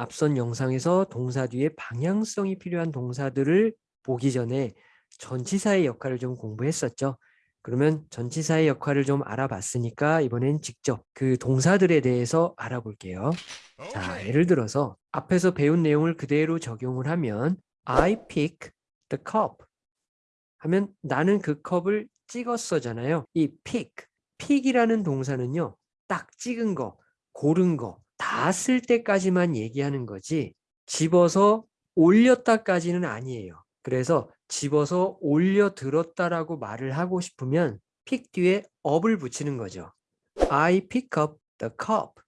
앞선 영상에서 동사 뒤에 방향성이 필요한 동사들을 보기 전에 전치사의 역할을 좀 공부했었죠. 그러면 전치사의 역할을 좀 알아봤으니까 이번엔 직접 그 동사들에 대해서 알아볼게요. 자, 예를 들어서 앞에서 배운 내용을 그대로 적용을 하면 I pick the cup 하면 나는 그 컵을 찍었어잖아요. 이 pick, pick이라는 동사는요. 딱 찍은 거, 고른 거, 다쓸 때까지만 얘기하는 거지 집어서 올렸다까지는 아니에요. 그래서 집어서 올려 들었다라고 말을 하고 싶으면 pick 뒤에 up을 붙이는 거죠. I pick up the cup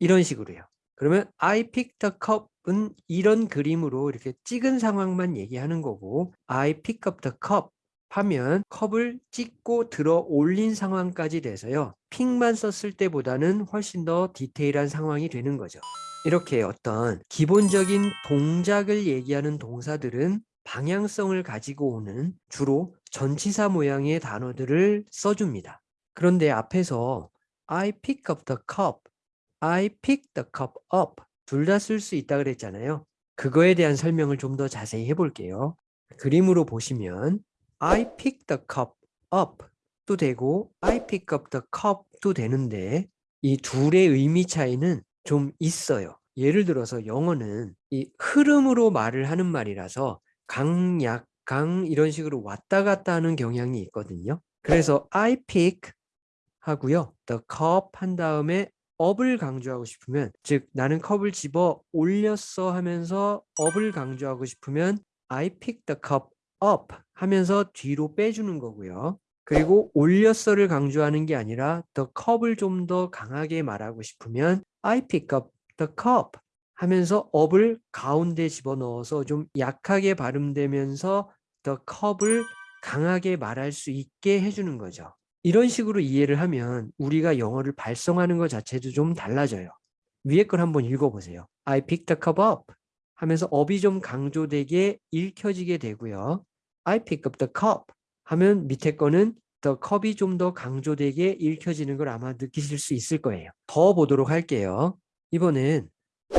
이런 식으로요. 그러면 I pick the cup은 이런 그림으로 이렇게 찍은 상황만 얘기하는 거고 I pick up the cup 하면 컵을 찍고 들어 올린 상황까지 돼서요. 픽만 썼을 때보다는 훨씬 더 디테일한 상황이 되는 거죠. 이렇게 어떤 기본적인 동작을 얘기하는 동사들은 방향성을 가지고 오는 주로 전치사 모양의 단어들을 써줍니다. 그런데 앞에서 I pick up the cup, I pick the cup up 둘 다 쓸 수 있다 그랬잖아요. 그거에 대한 설명을 좀 더 자세히 해볼게요. 그림으로 보시면 I pick the cup up도 되고 I pick up the cup도 되는데 이 둘의 의미 차이는 좀 있어요. 예를 들어서 영어는 이 흐름으로 말을 하는 말이라서 강, 약, 강 이런 식으로 왔다 갔다 하는 경향이 있거든요. 그래서 I pick 하고요. the cup 한 다음에 up을 강조하고 싶으면 즉 나는 컵을 집어 올렸어 하면서 up을 강조하고 싶으면 I pick the cup up 하면서 뒤로 빼주는 거고요. 그리고 올렸어를 강조하는 게 아니라 the cup을 좀 더 강하게 말하고 싶으면 I pick up the cup 하면서 up을 가운데 집어넣어서 좀 약하게 발음되면서 the cup을 강하게 말할 수 있게 해주는 거죠. 이런 식으로 이해를 하면 우리가 영어를 발성하는 것 자체도 좀 달라져요. 위에 걸 한번 읽어보세요. I picked the cup up 하면서 업이 좀 강조되게 읽혀지게 되고요. I pick up the cup 하면 밑에 거는 the cup이 좀 더 강조되게 읽혀지는 걸 아마 느끼실 수 있을 거예요. 더 보도록 할게요. 이번엔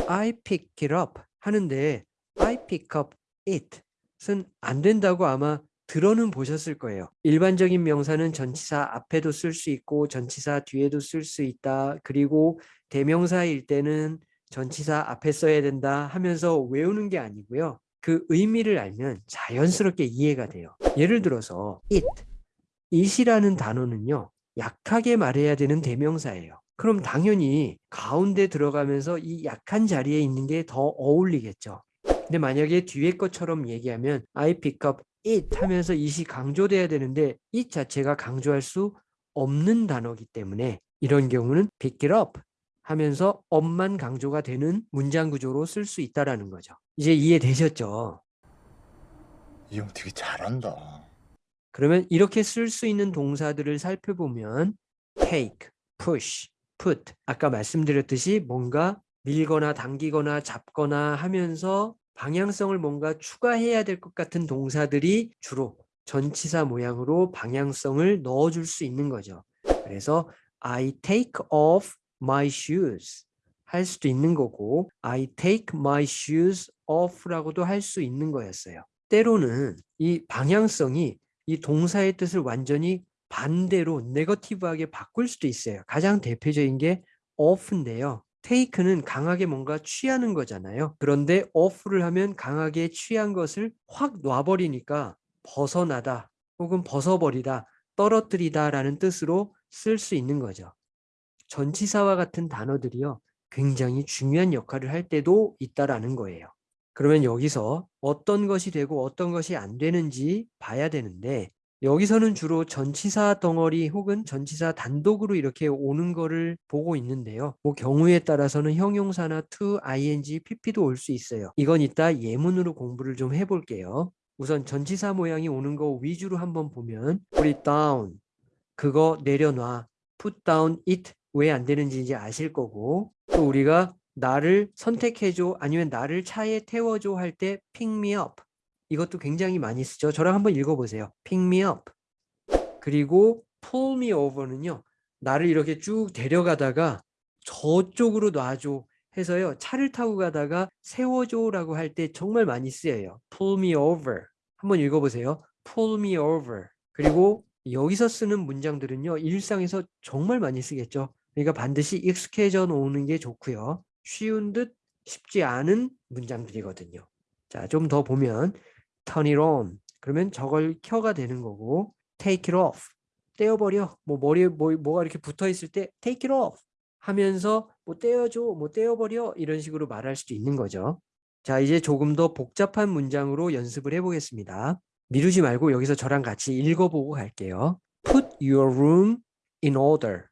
I pick it up 하는데 I pick up it은 안 된다고 아마 들어는 보셨을 거예요. 일반적인 명사는 전치사 앞에도 쓸 수 있고 전치사 뒤에도 쓸 수 있다. 그리고 대명사일 때는 전치사 앞에 써야 된다 하면서 외우는 게 아니고요. 그 의미를 알면 자연스럽게 이해가 돼요. 예를 들어서 it, it이라는 단어는요. 약하게 말해야 되는 대명사예요. 그럼 당연히 가운데 들어가면서 이 약한 자리에 있는 게 더 어울리겠죠. 근데 만약에 뒤에 것처럼 얘기하면 I pick up it 하면서 it이 강조돼야 되는데 it 자체가 강조할 수 없는 단어기 때문에 이런 경우는 pick it up 하면서 업만 강조가 되는 문장 구조로 쓸 수 있다라는 거죠. 이제 이해되셨죠? 이 형 되게 잘한다. 그러면 이렇게 쓸 수 있는 동사들을 살펴보면 take, push, put 아까 말씀드렸듯이 뭔가 밀거나 당기거나 잡거나 하면서 방향성을 뭔가 추가해야 될 것 같은 동사들이 주로 전치사 모양으로 방향성을 넣어줄 수 있는 거죠. 그래서 I take off my shoes 할 수도 있는 거고 I take my shoes off라고도 할 수 있는 거였어요. 때로는 이 방향성이 이 동사의 뜻을 완전히 반대로 네거티브하게 바꿀 수도 있어요. 가장 대표적인 게 off인데요. take는 강하게 뭔가 취하는 거잖아요. 그런데 off를 하면 강하게 취한 것을 확 놔버리니까 벗어나다 혹은 벗어버리다, 떨어뜨리다 라는 뜻으로 쓸 수 있는 거죠. 전치사와 같은 단어들이요. 굉장히 중요한 역할을 할 때도 있다라는 거예요. 그러면 여기서 어떤 것이 되고 어떤 것이 안 되는지 봐야 되는데 여기서는 주로 전치사 덩어리 혹은 전치사 단독으로 이렇게 오는 거를 보고 있는데요. 뭐 경우에 따라서는 형용사나 to, ing, pp도 올 수 있어요. 이건 이따 예문으로 공부를 좀 해볼게요. 우선 전치사 모양이 오는 거 위주로 한번 보면 put down, 그거 내려놔, put down it 왜 안 되는지 이제 아실 거고 또 우리가 나를 선택해줘 아니면 나를 차에 태워줘 할 때 pick me up 이것도 굉장히 많이 쓰죠. 저랑 한번 읽어보세요. pick me up 그리고 pull me over는요. 나를 이렇게 쭉 데려가다가 저쪽으로 놔줘 해서요. 차를 타고 가다가 세워줘 라고 할 때 정말 많이 쓰여요. pull me over. 한번 읽어보세요. pull me over. 그리고 여기서 쓰는 문장들은요. 일상에서 정말 많이 쓰겠죠. 그러니까 반드시 익숙해져 놓는 게 좋고요. 쉬운 듯 쉽지 않은 문장들이거든요. 자, 좀 더 보면 turn it on. 그러면 저걸 켜가 되는 거고 take it off. 떼어버려. 뭐 머리에 뭐, 뭐가 이렇게 붙어 있을 때 take it off 하면서 뭐 떼어줘, 뭐 떼어버려 이런 식으로 말할 수도 있는 거죠. 자, 이제 조금 더 복잡한 문장으로 연습을 해보겠습니다. 미루지 말고 여기서 저랑 같이 읽어보고 갈게요. Put your room in order.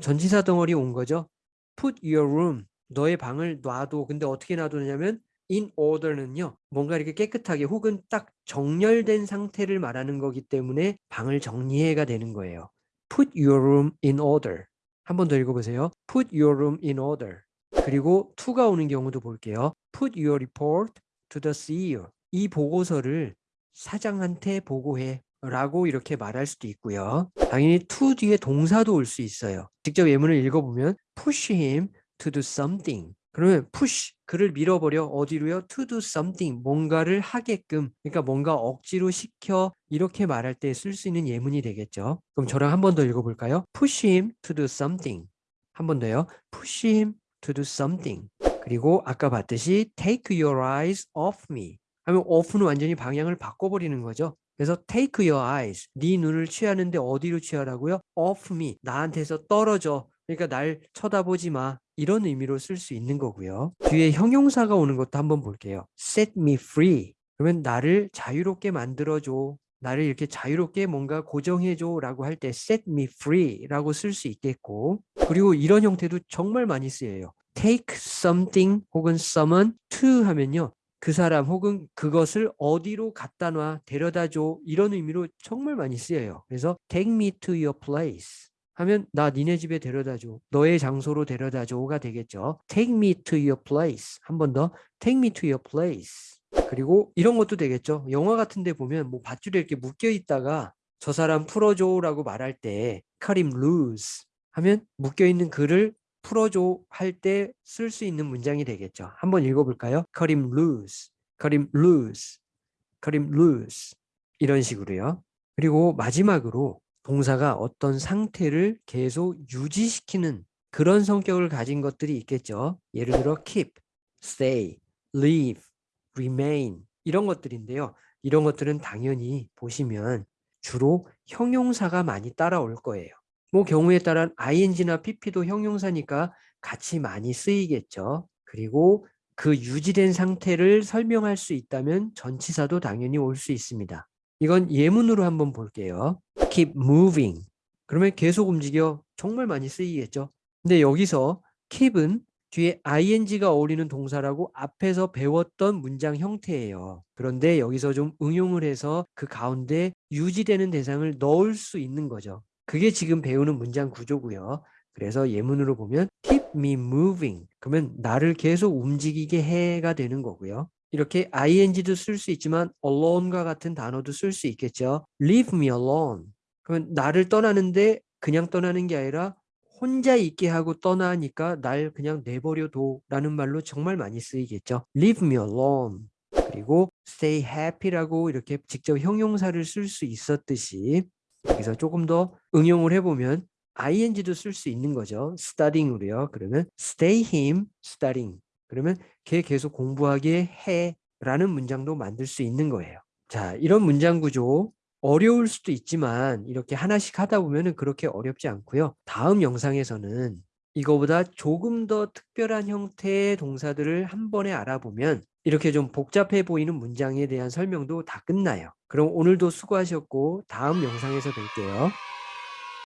전치사 덩어리 온 거죠. Put your room. 너의 방을 놔도. 근데 어떻게 놔두냐면 in order는요. 뭔가 이렇게 깨끗하게 혹은 딱 정렬된 상태를 말하는 거기 때문에 방을 정리해가 되는 거예요. Put your room in order. 한 번 더 읽어보세요. Put your room in order. 그리고 to가 오는 경우도 볼게요. Put your report to the CEO. 이 보고서를 사장한테 보고해 라고 이렇게 말할 수도 있고요. 당연히 to 뒤에 동사도 올 수 있어요. 직접 예문을 읽어보면 push him to do something. 그러면 push 그를 밀어버려 어디로요? to do something 뭔가를 하게끔 그러니까 뭔가 억지로 시켜 이렇게 말할 때 쓸 수 있는 예문이 되겠죠. 그럼 저랑 한 번 더 읽어볼까요? push him to do something. 한 번 더요. push him to do something. 그리고 아까 봤듯이 take your eyes off me. 하면 off는 완전히 방향을 바꿔버리는 거죠. 그래서 take your eyes, 네 눈을 취하는데 어디로 취하라고요? off me, 나한테서 떨어져. 그러니까 날 쳐다보지 마. 이런 의미로 쓸 수 있는 거고요. 뒤에 형용사가 오는 것도 한번 볼게요. set me free. 그러면 나를 자유롭게 만들어줘. 나를 이렇게 자유롭게 뭔가 고정해줘 라고 할 때 set me free 라고 쓸 수 있겠고 그리고 이런 형태도 정말 많이 쓰여요. take something 혹은 someone to 하면요. 그 사람 혹은 그것을 어디로 갖다 놔 데려다 줘 이런 의미로 정말 많이 쓰여요. 그래서 take me to your place 하면 나 니네 집에 데려다 줘. 너의 장소로 데려다 줘가 되겠죠. take me to your place. 한 번 더 take me to your place. 그리고 이런 것도 되겠죠. 영화 같은 데 보면 뭐 밧줄에 이렇게 묶여 있다가 저 사람 풀어줘라고 말할 때 cut him loose 하면 묶여 있는 글을 풀어줘 할 때 쓸 수 있는 문장이 되겠죠. 한번 읽어볼까요? cut him loose, cut him loose, cut him loose 이런 식으로요. 그리고 마지막으로 동사가 어떤 상태를 계속 유지시키는 그런 성격을 가진 것들이 있겠죠. 예를 들어 keep, stay, live, remain 이런 것들인데요. 이런 것들은 당연히 보시면 주로 형용사가 많이 따라올 거예요. 뭐 경우에 따라 ing나 pp도 형용사니까 같이 많이 쓰이겠죠. 그리고 그 유지된 상태를 설명할 수 있다면 전치사도 당연히 올 수 있습니다. 이건 예문으로 한번 볼게요. keep moving. 그러면 계속 움직여 정말 많이 쓰이겠죠. 근데 여기서 keep은 뒤에 ing가 어울리는 동사라고 앞에서 배웠던 문장 형태예요. 그런데 여기서 좀 응용을 해서 그 가운데 유지되는 대상을 넣을 수 있는 거죠. 그게 지금 배우는 문장 구조고요. 그래서 예문으로 보면 keep me moving. 그러면 나를 계속 움직이게 해가 되는 거고요. 이렇게 ing도 쓸 수 있지만 alone과 같은 단어도 쓸 수 있겠죠. leave me alone. 그러면 나를 떠나는데 그냥 떠나는 게 아니라 혼자 있게 하고 떠나니까 날 그냥 내버려둬 라는 말로 정말 많이 쓰이겠죠. leave me alone. 그리고 stay happy라고 이렇게 직접 형용사를 쓸 수 있었듯이 여기서 조금 더 응용을 해보면 ing도 쓸 수 있는 거죠. studying으로요. 그러면 stay him studying. 그러면 걔 계속 공부하게 해 라는 문장도 만들 수 있는 거예요. 자, 이런 문장 구조 어려울 수도 있지만 이렇게 하나씩 하다 보면 그렇게 어렵지 않고요. 다음 영상에서는 이거보다 조금 더 특별한 형태의 동사들을 한 번에 알아보면 이렇게 좀 복잡해 보이는 문장에 대한 설명도 다 끝나요. 그럼 오늘도 수고하셨고 다음 영상에서 뵐게요.